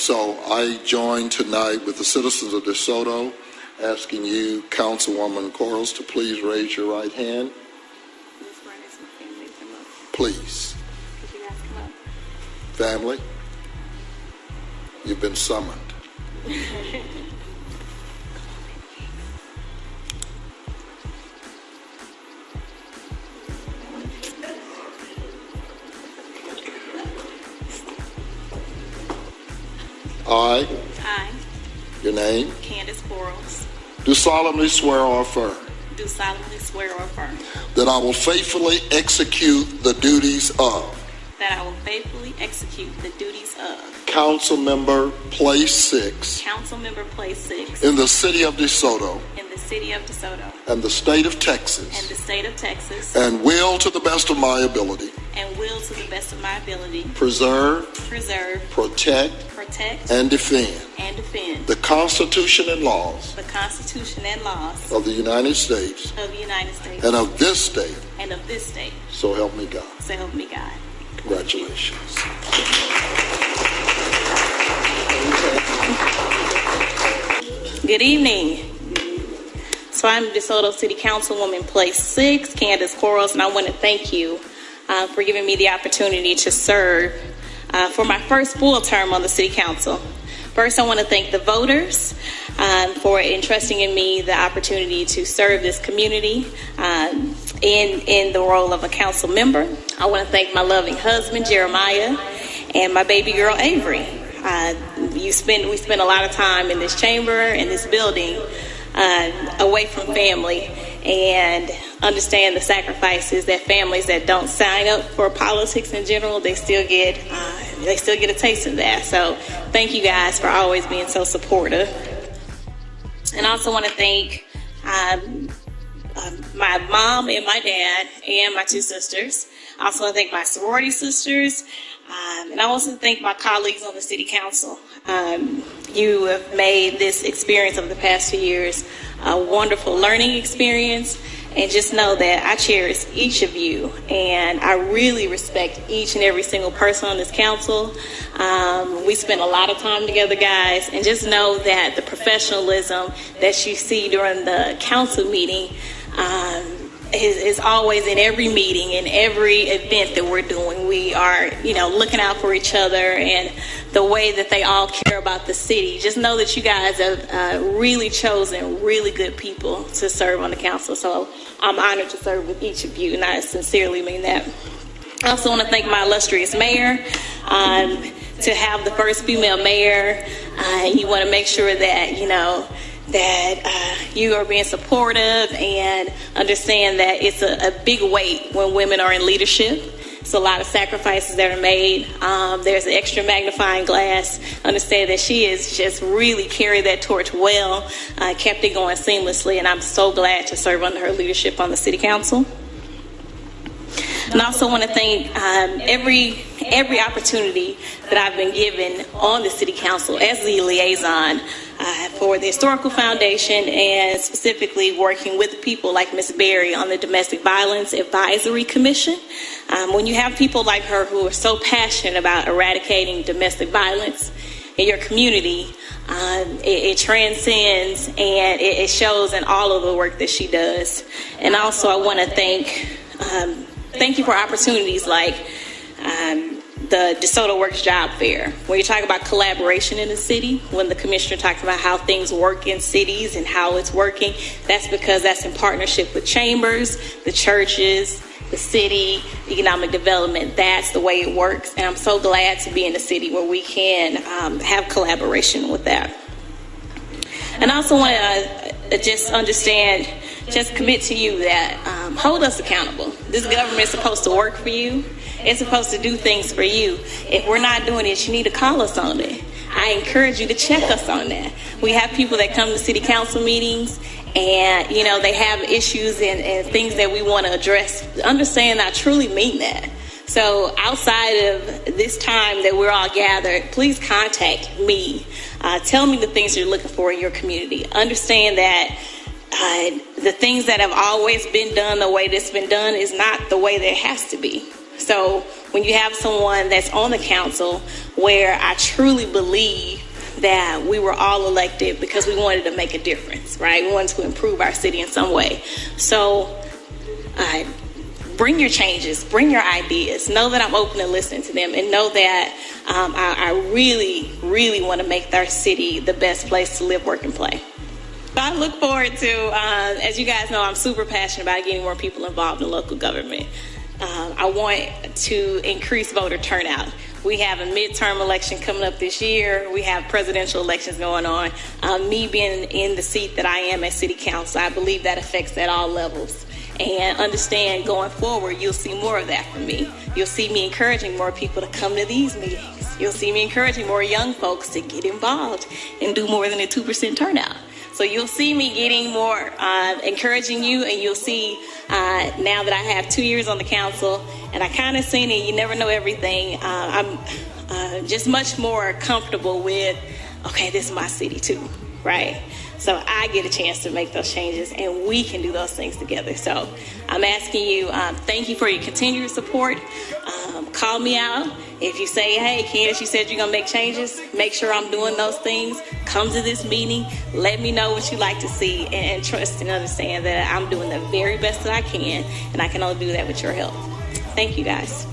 so I join tonight with the citizens of DeSoto, asking you, Councilwoman Quarles, to please raise your right hand. Please. Family, you've been summoned. I, I, your name, Candace Quarles, do solemnly swear or affirm do solemnly swear or affirm that I will faithfully execute the duties of that I will faithfully execute the duties of Council Member Place Six Council Member Place Six in the city of DeSoto in the city of DeSoto and the state of Texas and the state of Texas, and will, to the best of my ability, and will, to the best of my ability, preserve, preserve, protect, protect, and defend and defend the Constitution and laws the Constitution and laws of the United States of the United States and of this state. and of this state. So help me God. So help me God. Congratulations. Good evening. So I'm DeSoto City Councilwoman Place Six, Candace Quarles, and I want to thank you uh, for giving me the opportunity to serve uh, for my first full term on the City Council. First, I want to thank the voters um, for entrusting in me the opportunity to serve this community um, in in the role of a council member. I want to thank my loving husband Jeremiah and my baby girl Avery. Uh, you spend we spend a lot of time in this chamber in this building uh, away from family and understand the sacrifices that families that don't sign up for politics in general they still get uh, they still get a taste of that so thank you guys for always being so supportive and I also want to thank um, um, my mom and my dad and my two sisters. I also want to thank my sorority sisters. Um, and I also want to thank my colleagues on the city council. Um, you have made this experience of the past two years a wonderful learning experience. And just know that I cherish each of you, and I really respect each and every single person on this council. Um, we spend a lot of time together, guys, and just know that the professionalism that you see during the council meeting um, is, is always in every meeting, in every event that we're doing. We are, you know, looking out for each other and the way that they all care about the city. Just know that you guys have uh, really chosen really good people to serve on the council. So I'm honored to serve with each of you, and I sincerely mean that. I also want to thank my illustrious mayor. Um, to have the first female mayor, uh, you want to make sure that, you know, that uh, you are being supportive and understand that it's a, a, big weight when women are in leadership. It's a lot of sacrifices that are made. Um, there's an extra magnifying glass. Understand that she has just really carried that torch well, uh, kept it going seamlessly, and I'm so glad to serve under her leadership on the City Council. And I also want to thank um, every every opportunity that I've been given on the City Council as the liaison uh, for the Historical Foundation and specifically working with people like Ms. Berry on the Domestic Violence Advisory Commission. Um, when you have people like her who are so passionate about eradicating domestic violence in your community, um, it, it, transcends and it, it, shows in all of the work that she does. And also, I want to thank um, thank you for opportunities like um, the DeSoto Works Job Fair, where you talk about collaboration in the city. When the commissioner talks about how things work in cities and how it's working, that's because that's in partnership with chambers, the churches, the city, economic development. That's the way it works. And I'm so glad to be in a city where we can um, have collaboration with that. And I also want to uh, just understand, just commit to you that um, hold us accountable. This government is supposed to work for you. It's supposed to do things for you. If we're not doing it, you need to call us on it. I encourage you to check us on that. We have people that come to city council meetings and you know they have issues and, and things that we want to address. Understand I truly mean that. So outside of this time that we're all gathered, please contact me. Uh, tell me the things you're looking for in your community. Understand that the things that have always been done the way that's been done is not the way that it has to be. So when you have someone that's on the council where I truly believe that we were all elected because we wanted to make a difference, right? We wanted to improve our city in some way. So uh, bring your changes, bring your ideas. Know that I'm open to listening to them, and know that um, I, I really, really want to make our city the best place to live, work, and play. I look forward to, uh, as you guys know, I'm super passionate about getting more people involved in local government. Um, I want to increase voter turnout. We have a midterm election coming up this year. We have presidential elections going on. Um, me being in the seat that I am at City Council, I believe that affects at all levels. And understand going forward, you'll see more of that from me. You'll see me encouraging more people to come to these meetings. You'll see me encouraging more young folks to get involved and do more than a 2% turnout. So you'll see me getting more, uh, encouraging you, and you'll see uh, now that I have two years on the council, and I kind of seen it. You never know everything. Uh, I'm uh, just much more comfortable with, okay, this is my city too, right? So I get a chance to make those changes, and we can do those things together. So I'm asking you, um, thank you for your continued support. Um, call me out. If you say, hey, Candace, you said you're going to make changes, make sure I'm doing those things. Come to this meeting. Let me know what you like to see, and, and trust and understand that I'm doing the very best that I can, and I can only do that with your help. Thank you, guys.